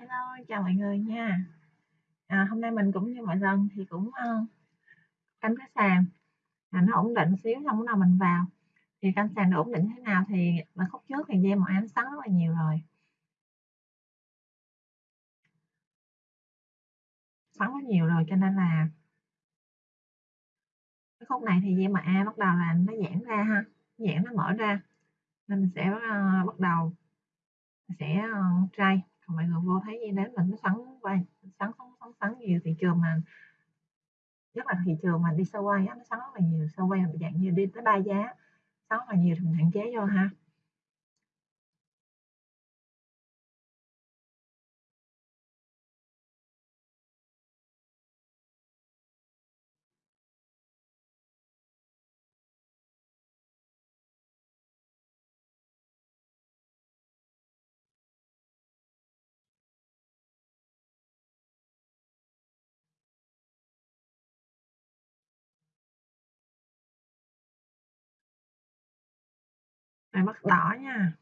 Hello, chào mọi người nha. À, hôm nay mình cũng như mọi lần thì cũng uh, canh cái sàn. À, nó ổn định xíu xong bắt nào mình vào. Thì canh sàn nó ổn định thế nào thì mà khúc trước thì dây màu ánh sáng rất là nhiều rồi. Sắn rất nhiều rồi cho nên là cái khúc này thì dây màu a bắt đầu là nó giãn ra ha giãn nó mở ra. Nên mình sẽ uh, bắt đầu sẽ ờ, uh, tray mọi người vô thấy gì đấy mình nó sắn qua sắn sắn sắn sắn nhiều thị trường mà nhất là thị trường mà đi sâu quay nó sắn rất là nhiều, sâu quay là dạng như đi tới ba giá, sắn là nhiều thì mình hạn chế vô ha. Này mắt đỏ nha.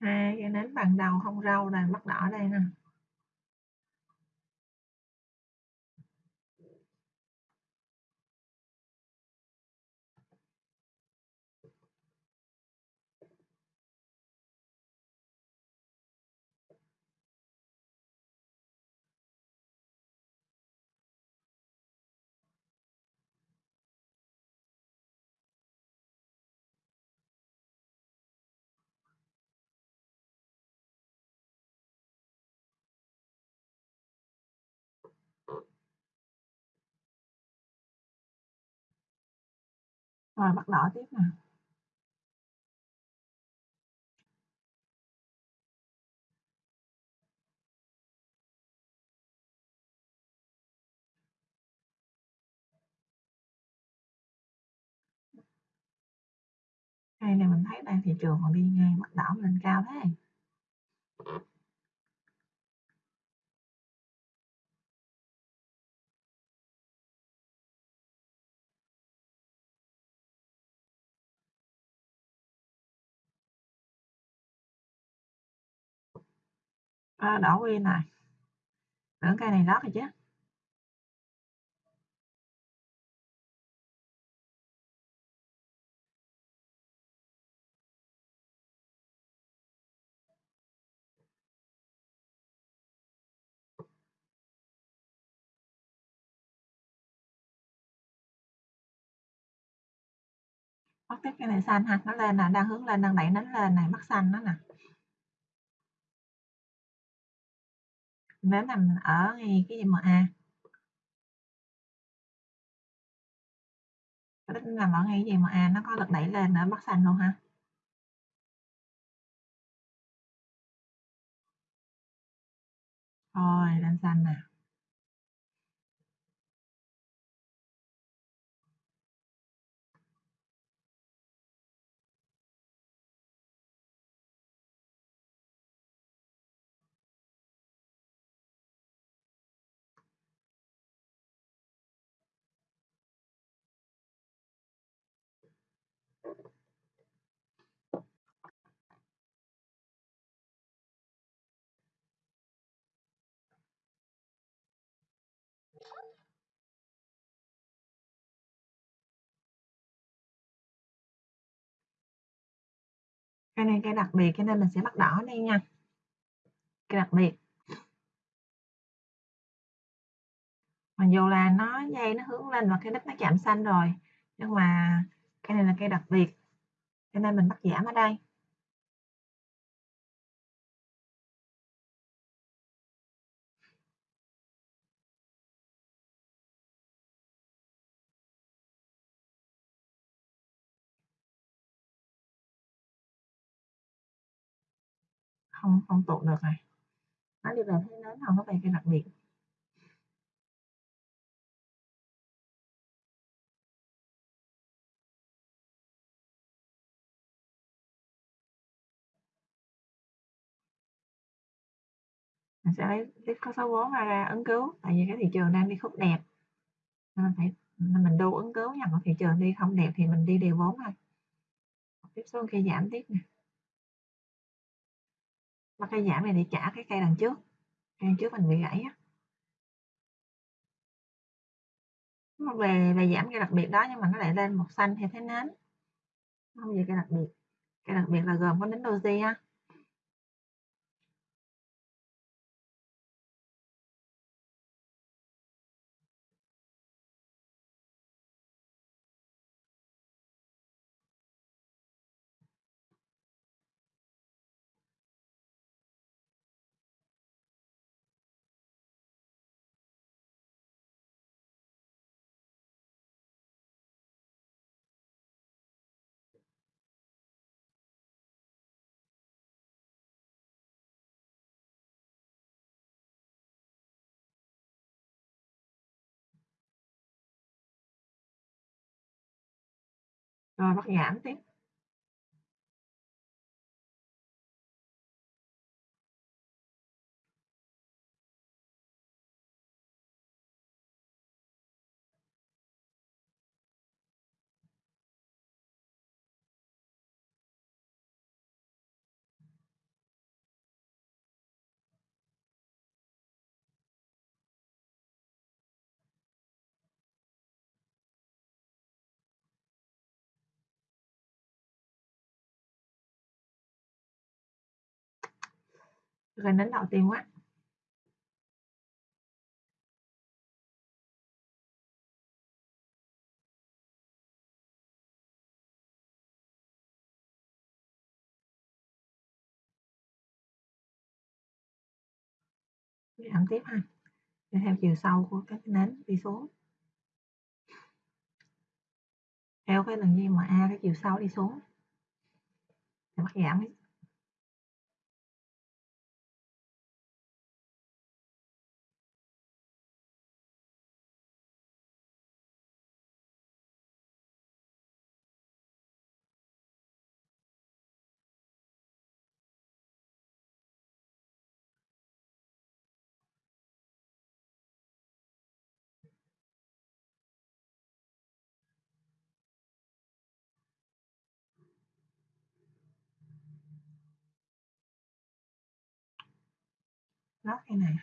Hai cái nến bằng đầu không râu này mắt đỏ đây nè rồi bắt đỏ tiếp nè. Cây này mình thấy đang thị trường còn đi ngay bắt đỏ lên cao thế. À, đỏ nguyên này tưởng cây này lót rồi chứ. Bắt tiếp cái này xanh ha nó lên nè đang hướng lên đang đẩy nến lên này mắt xanh nó nè. Nến nằm ở ngay cái gì mà a. Cái nằm ở ngay cái gì mà nó có lực đẩy lên ở mắt xanh luôn ha rồi, lên xanh nào cái này, cái đặc biệt, cho nên mình sẽ bắt đỏ đây nha. Cái đặc biệt. Mặc dù là nó dây nó hướng lên và cái đích nó chạm xanh rồi, nhưng mà cái này là cây đặc biệt, cho nên mình bắt giảm ở đây. không không tụ được này. nó đi về thế nến không có về cái đặc biệt mình sẽ lấy tiếp có số vốn ra, ứng cứu tại vì cái thị trường đang đi khúc đẹp nên mình phải mình đu ứng cứu nhằm vào thị trường đi không đẹp thì mình đi đều vốn thôi tiếp xuống khi giảm tiếp này và cây giảm này để trả cái cây đằng trước. Cây đằng trước mình bị gãy á. Về về giảm cây đặc biệt đó nhưng mà nó lại lên một xanh theo thế nến. Không gì cây đặc biệt. Cây đặc biệt là gồm có nến doji ha rồi bắt giảm tiếp. Gần đến đầu tiên quá. Giảm tiếp ha. Theo chiều sâu của các nến, đi xuống. Theo cái lần a, cái chiều sâu đi xuống. Thì bắt giảm lót cái này.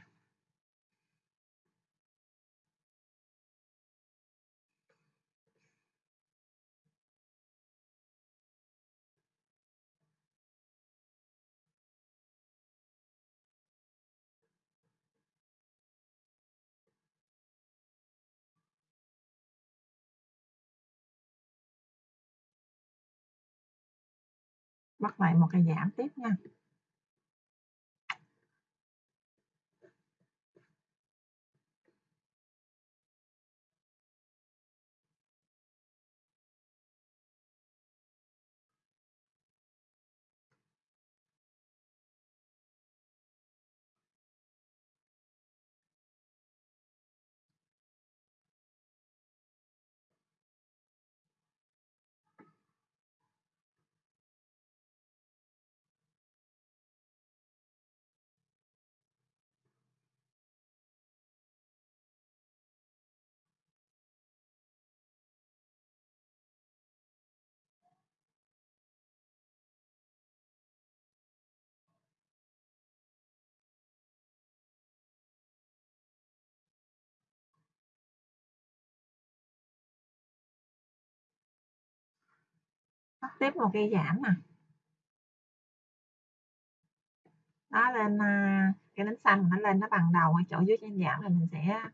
Bắt lại một cái giảm tiếp nha. Bắt tiếp một cây giảm nè. Nó lên à, cái nến xanh nó lên nó bằng đầu ở chỗ dưới trên giảm là mình sẽ à,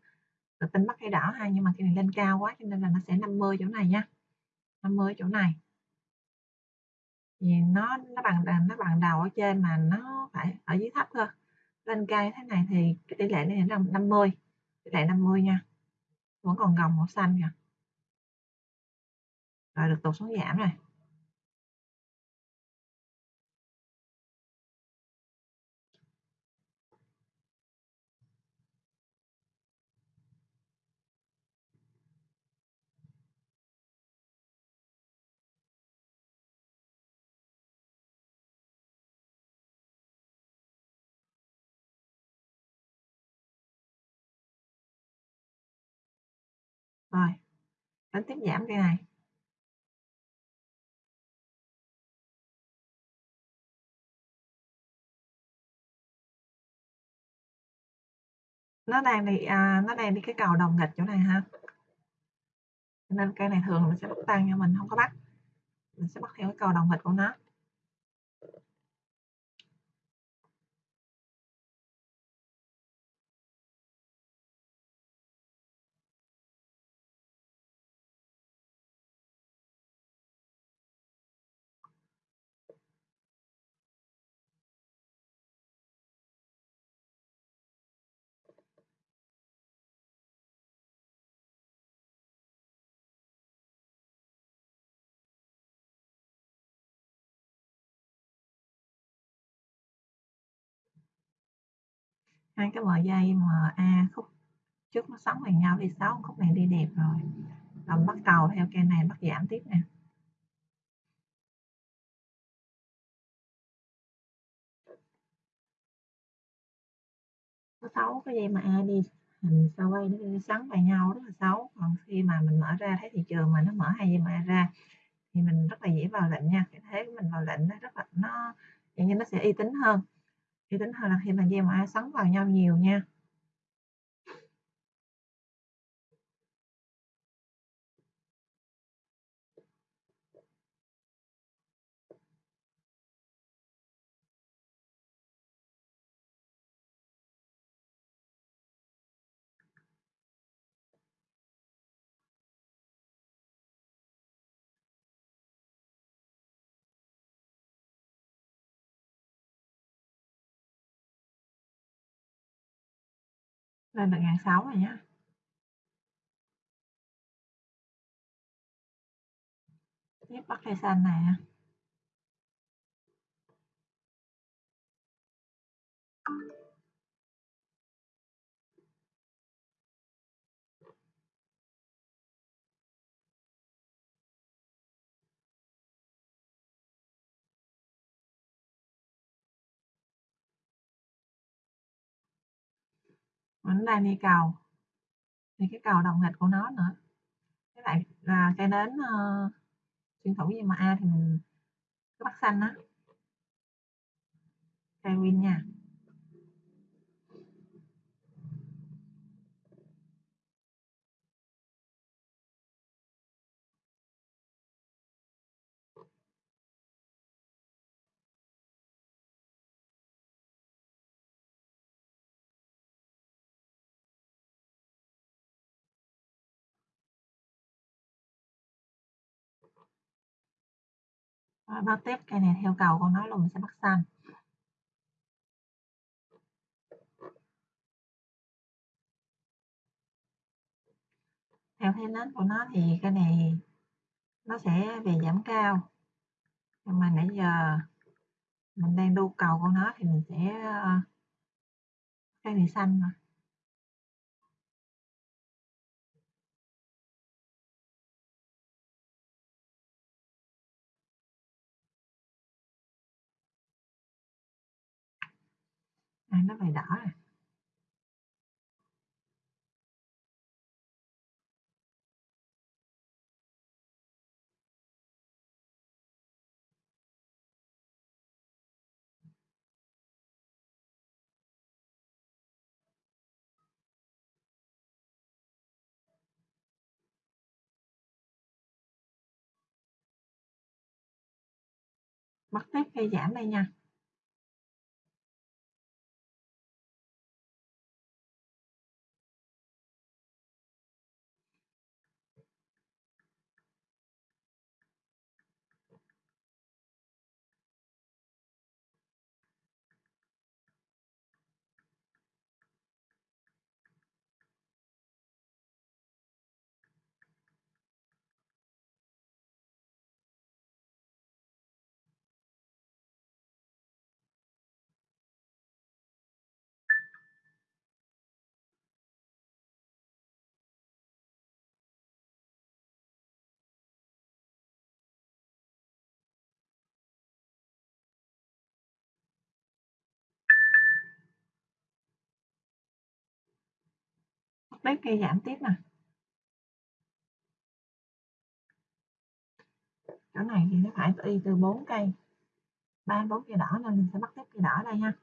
tự tin bắt cây đỏ ha, nhưng mà cái này lên cao quá cho nên là nó sẽ 50 chỗ này nha. 50 chỗ này. Vì nó nó bằng nó bằng đầu ở trên mà nó phải ở dưới thấp thôi lên cao như thế này thì cái tỷ lệ này là 50 tỷ lệ 50 nha. Vẫn còn gồng màu xanh kìa. Rồi được tụt xuống giảm rồi. Đánh tiếp giảm cây này. Nó đang đi à, nó đang đi cái cầu đồng nghịch chỗ này ha. Nên cây này thường nó sẽ bắt tăng cho mình không có bắt. Mình sẽ bắt theo cái cầu đồng nghịch của nó. Hai cái bờ dây MA khúc trước nó sóng bằng nhau đi, sáu khúc này đi đẹp rồi. Làm bắt cầu theo cây này, bắt giảm tiếp nè. Có sáu cái dây mà A đi, hình sao quay nó đi vào nhau, rất là xấu. Còn khi mà mình mở ra thấy thị trường mà nó mở hai dây mà ra, thì mình rất là dễ vào lệnh nha. Cái thế mình vào lệnh nó rất là, nó, dạng như nó sẽ uy tín hơn thì tính hơn là khi mà dây mà A vào nhau nhiều nha. Lên được ngàn sáu này nhá tiếp bắt cây xanh này Thank you. Vẫn đang đi cầu thì cái cầu đồng nghịch của nó nữa. Với lại là cây nến uh, xuyên thủng gì mà A thì mình cứ bắt xanh á. Cây win nha. Rồi bắt tiếp cây này theo cầu con nó là mình sẽ bắt xanh theo thế nến của nó thì cái này nó sẽ về giảm cao. Nhưng mà nãy giờ mình đang đu cầu của nó thì mình sẽ ờ, cây này xanh mà. À, nó phải đỏ rồi mất tiếp khi giảm đây nha. bếp kia giảm tiếp nè. Chỗ này thì nó phải y từ 4 cây. Ba bốn cây đỏ nên mình sẽ bắt tiếp cây đỏ đây ha.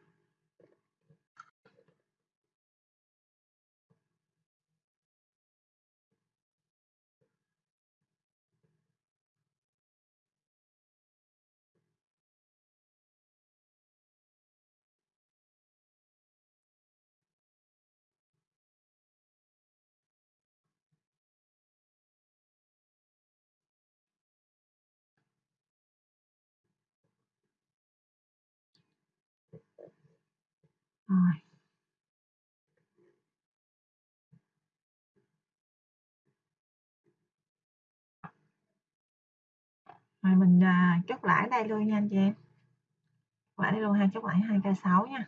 Rồi. Rồi mình à, chốt lãi đây luôn nha anh chị em. Lãi đây luôn ha chốt lãi 2k6 nha.